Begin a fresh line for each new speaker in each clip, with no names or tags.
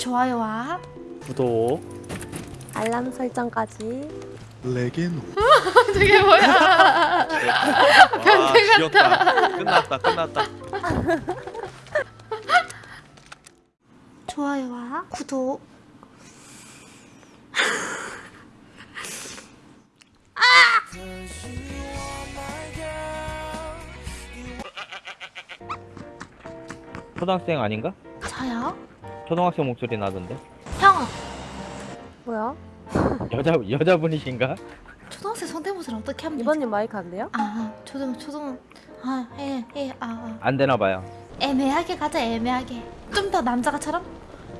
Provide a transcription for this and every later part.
좋아요와
구독
알람 설정까지
레게노
저게 뭐야?
와 귀엽다 끝났다 끝났다
좋아요와 구독.
초등학생 아닌가?
저요?
초등학생 목소리 나던데
형,
뭐야?
여자 여자분이신가?
초등학생 성대모사를 어떻게 합니까?
이번님 마이크 안 돼요?
아, 초등 초등 아, 예, 예, 아, 아.
안 되나 봐요.
애매하게 가자, 애매하게. 좀 더 남자가처럼?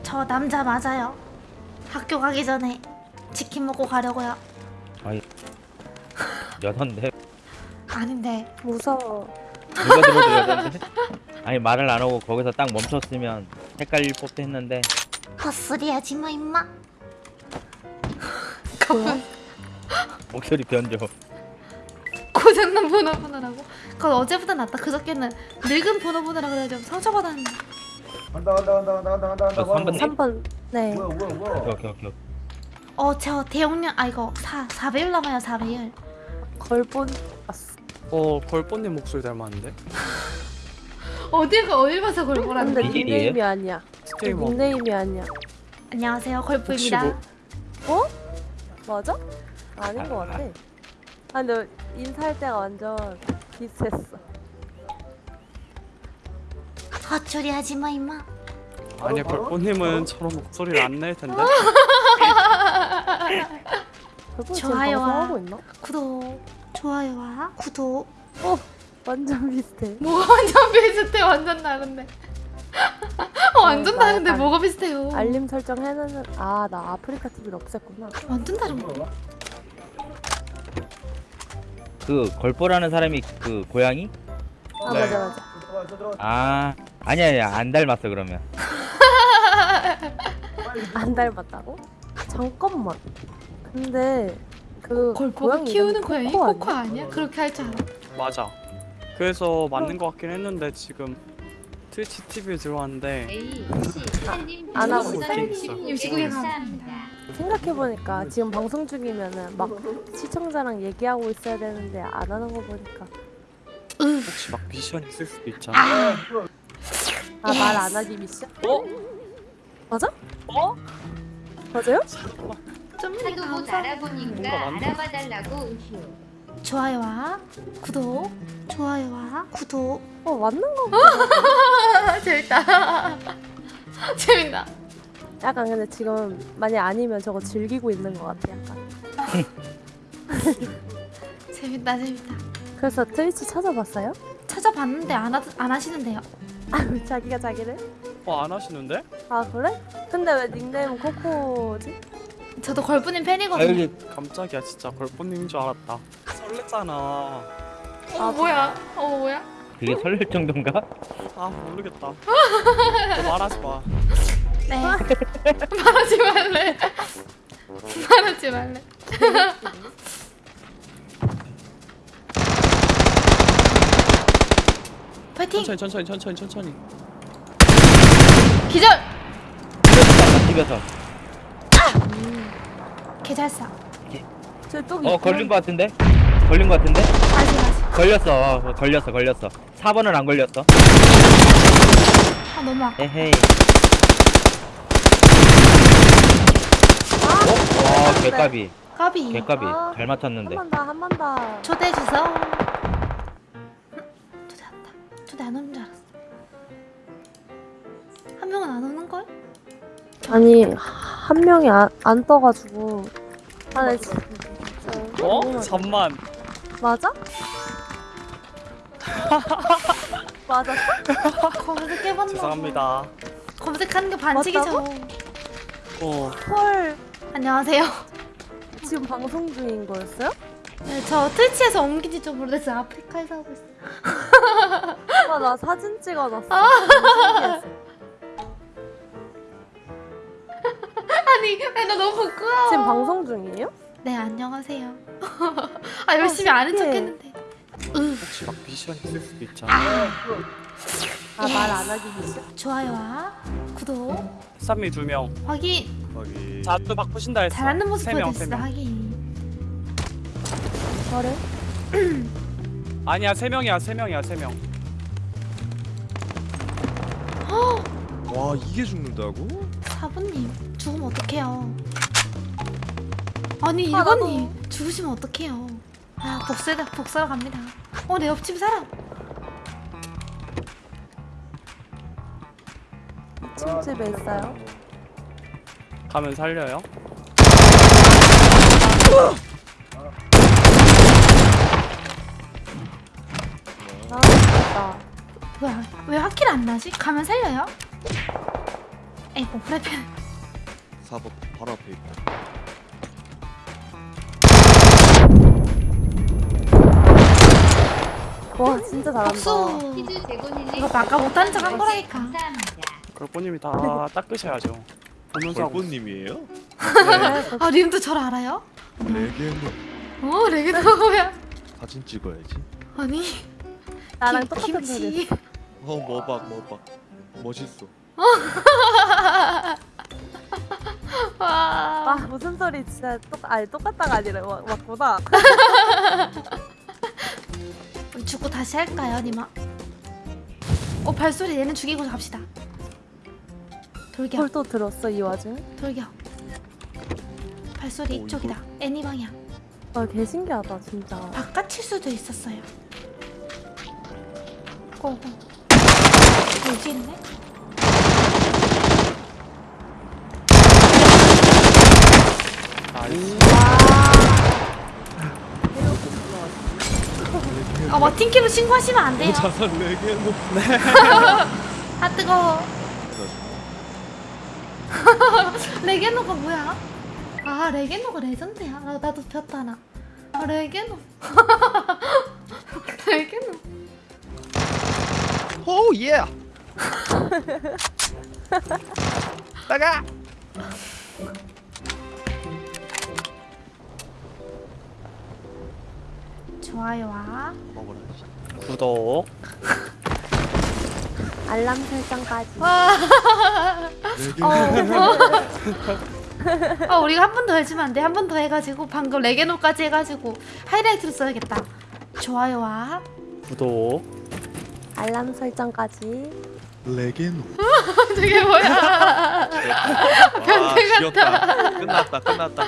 저 남자 맞아요. 학교 가기 전에 치킨 먹고 가려고요.
여잔데
아닌데.
무서워.
누가 들어도 여잔데? 아니 말을 안 하고 거기서 딱 멈췄으면 헷갈릴 법도 했는데
헛소리 하지 마, 임마.
뭐야?
목소리 변조.
고장난 번호 보느라고. 그건 어제보다 낫다. 그저께는 늙은 번호 보느라 그래 좀 상처받았는데.
간다 간다 간다 간다 간다 간다 간다
저 3번
3번. 네.
뭐야 뭐야 뭐야
오케이 오케이 오케이.
어, 저 대용량 아 이거 4 4배율 남아요, 4배율.
걸본. 어
벌뽀님 목소리 닮았는데
어디가 어딜 봐서
근데
보라는데.
이게
닉네임이 아니야.
스트리머
닉네임이 아니야.
안녕하세요,
혹시
걸프입니다.
뭐
맞아? 아닌 것 같아. 아 근데 인사할 때가 완전 비슷했어.
헛소리 하지 마, 임마.
아니 벌뽀님은 저런 목소리를 안 낼 텐데
지금
좋아요와
방송하고 있나?
구독, 좋아요와 구독.
완전 비슷해.
뭐가 완전 비슷해, 완전 다른데. 어, 완전
어,
다른데
알-
뭐가 비슷해요?
알림 설정 해놓는 아 나 아프리카 TV를 없앴구나.
완전 다른 거.
그 걸보라는 사람이 그 고양이?
아
네.
맞아 맞아.
들어와
아 아니야 아니야 안 닮았어 그러면.
안 닮았다고? 잠깐만. 근데 그
걸보가 키우는 고양이
코코
코코 아니야? 그렇게 할 줄 알아.
맞아 그래서 맞는 것 같긴 했는데 지금 트위치 TV에 들어왔는데
안 하고
있어.
임시국에 가.
생각해보니까 지금 방송 중이면은 막 시청자랑 얘기하고 있어야 되는데 안 하는 거 보니까
혹시 막 미션 있을 수도 있잖아
아,
아말안 하기 미션?
어?
맞아?
어?
맞아요?
좀
하도 못
감사.
알아보니까. 알아봐달라고.
좋아요와 구독, 좋아요와 구독.
어 맞는 거 같아
아, 재밌다. 재밌다.
약간 근데 지금 만약 아니면 저거 즐기고 있는 거 같아 약간
재밌다, 재밌다.
그래서 트위치 찾아봤어요?
찾아봤는데 안, 하, 안 하시는데요.
아 자기가 자기를?
어안 하시는데?
아 그래? 근데 왜 닉네임은 코코지?
저도 걸프님
아
팬이거든요.
여기
깜짝이야 진짜 벌뽀님인 줄 알았다 설렜잖아
어,
아,
뭐야? 어, 뭐야?
그게 설렐 정도인가?
아 모르겠다 너 말하지 마
네. 말하지 말래. 말하지 말래. 파이팅!
천천히 천천히 천천히 천천히
기절!
집에서.
개잘싸.
저또
어 걸린 거 같은데? 걸린 거 같은데?
아직 아직.
걸렸어 어, 걸렸어 걸렸어. 4번은 안 걸렸어.
아 너무 아까.
에헤이. 어? 와 개까비.
까비.
개까비.
아.
잘 맞췄는데.
한 번 더 한 번더
초대해 주세요. 초대 왔다. 초대 안 오는 줄 알았어. 한 명은 안 오는 걸?
아니 한 명이 안, 안 떠가지고 아나 진짜
어? 잠만
맞아? 맞았어?
검색해봤나?
죄송합니다
검색하는 게 반칙이죠.
어
헐
안녕하세요.
지금 방송 중인 거였어요?
네, 저 트위치에서 옮긴 지 좀 오래됐어요. 아프리카에서 하고 있어요.
아, 나 사진 찍어놨어.
아니, 아니, 나 너무 부끄러워.
지금 방송 중이에요?
네, 안녕하세요. 아, 열심히 안한
신기해.
척했는데.
혹시 막 미션 있을 수도 있잖아.
아. 말 안 하기 미션?
좋아요와 구독.
쌈이 두명.
확인.
거기.
자또 바꾸신다 했어.
잘하는 모습
명.
확인.
저를?
아니야 세 명이야 세 명이야 세명.
와 이게 죽는다고?
사부님 죽으면 어떡해요 아니
아,
일본님 죽으시면 어떡해요 아 복수해 복수하러 갑니다 어 내 옆집 사람
2층 집에 있어요.
가면 살려요
아, 진짜.
뭐야 왜 화킬 안 나지? 가면 살려요? 에이고 프라이팬
4번 바로 앞에 있다
와, 진짜 잘한다.
제고닐님
이거 아까 못한 척 한 거라니까.
감사합니다.
걸보님이 다 닦으셔야죠. 보면서 하고
벌꽃님이에요?
아 님도 저를 알아요?
레게노.
어 레게도 뭐야.
사진 찍어야지.
아니
나랑
김-
똑같은.
김치
어. 머박 머박. 멋있어.
와.
와, 무슨 소리 진짜. 똑 아니 똑같다가 아니라 와, 맞구나.
죽고 다시 할까요 니마? 어 발소리 얘는 죽이고 갑시다. 돌격.
헐또 들었어 이 와중에?
돌격. 발소리
어,
이쪽이다. 애니 방향.
와, 개 신기하다 진짜.
바깥일 수도 있었어요. 고고. 여기 있네?
나이스
아 마틴키로 신고하시면 안 돼요.
자살 레게노
아 뜨거워. 레게노가 뭐야? 아 레게노가 레전드야. 나, 나도 배웠다 하나. 아 레게노. 레게노.
오 예! 나가!
좋아요와
먹어라
구독.
알람 설정까지.
와
레게노
어, 우리가 한 번 더 해주면 안 돼? 한 번 더 해가지고 방금 레게노까지 해가지고 하이라이트로 써야겠다. 좋아요와
구독.
알람 설정까지.
레게노.
저게 뭐야?
와 지렸다. 끝났다 끝났다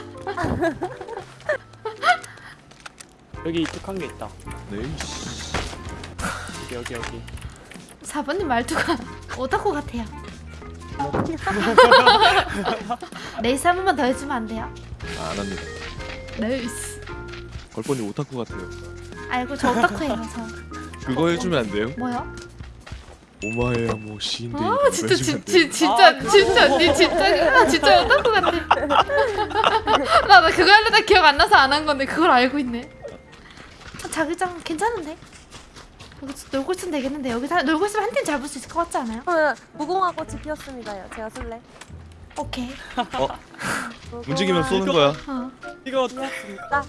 여기 이tuk한 게 있다.
네이씨
여기 여기 여기.
4번님 말투가 오타쿠 같아요. 레이스 한 번만 더 해주면 안 돼요?
안 합니다.
레이스.
걸뻔히 오타쿠 같아요.
알고 저 오타쿠예요 저.
그거 해주면 안 돼요?
뭐요?
오마에야 뭐 시인데
아 진짜 진,
돼요?
진, 진짜
아,
진짜 니 진짜 아, 진짜 오타쿠 같아. 나, 나 그거 하려다 기억 안 나서 안 한 건데 그걸 알고 있네. 아, 자기장 괜찮은데? 여기서 놀고 있으면 되겠는데 여기 사, 놀고 있으면 한 팀 잡을 수 있을 것 같지 않아요?
어, 무궁화 꽃이 피었습니다요. 제가 술래.
오케이
움직이면 쏘는 거야
어.
이거
피었습니다.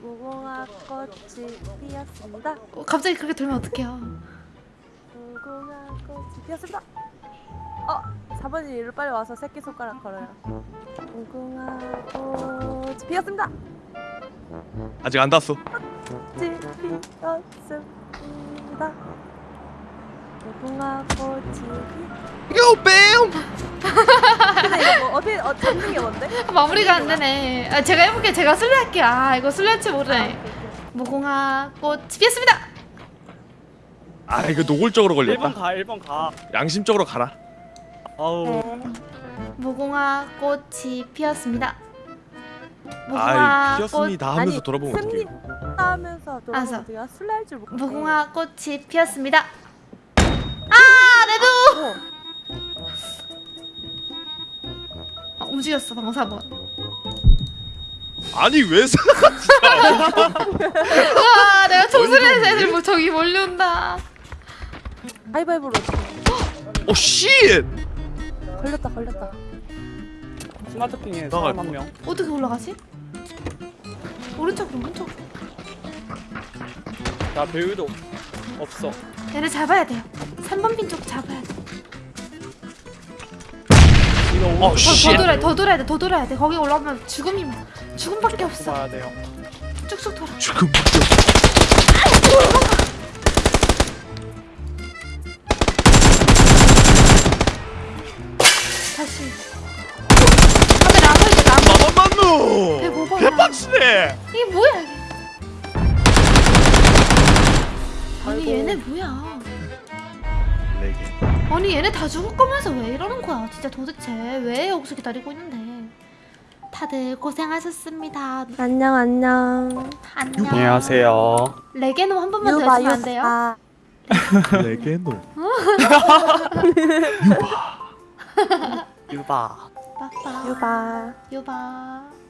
무궁화 꽃이 피었습니다.
어, 갑자기 그렇게 돌면 어떡해요
무궁화 꽃이 피었습니다. 어, 4번이 일로 빨리 와서 새끼 손가락 걸어요. 무궁화 꽃이 피었습니다.
아직 안 닿았어.
꽃이 피었습니다. 무궁화 꽃이 피.
이거 뺨!
근데 이거 뭐 어떻게 어, 잡는 게 뭔데?
마무리가 안 되네. 아, 제가 해볼게요 제가 술래 할게요. 아 이거 술래 할줄 모르네. 무궁화 꽃이 피었습니다.
아 이거 노골적으로
1번
걸렸다.
가 1번 가.
양심적으로 가라.
아우.
네.
무궁화 꽃이 피었습니다 무궁화
피었습니다
아니,
하면서 돌아보면 어떡해
승리 하면서. 돌아보면 내가 술래 할줄 모르.
무궁화 꽃이 피었습니다 아 내도
어,
아, 움직였어 방금 4번
아니 왜 사?
와 내가 청소년에서 애들 뭐 저기 몰려온다
가위바위보로
오 씨!
걸렸다 걸렸다.
스마트핑에 사람 한 명
어떻게 올라가지? 오른쪽으로 오른쪽으로
나 배우도 없어
얘를 잡아야 돼요 3번 빈 쪽 잡아야
돼어
더,
씨.
더 돌아야 돼, 더 돌아야 돼, 더 돌아야 돼. 거기 올라오면 죽음이면 죽음밖에 없어.
봐야 돼요.
쭉쭉 돌아.
지금
다시.
개빡치네.
이게 뭐야 이게? 아니 얘네 뭐야?
레게.
아니 얘네 다 죽을 거면서 왜 이러는 거야? 진짜 도대체 왜 여기서 기다리고 있는데? 다들 고생하셨습니다.
안녕 안녕.
안녕.
안녕하세요.
레게노 한 번만 더 해주면 안 돼요?
아,
레게노.
유바.
빠빠.
유바.
유바.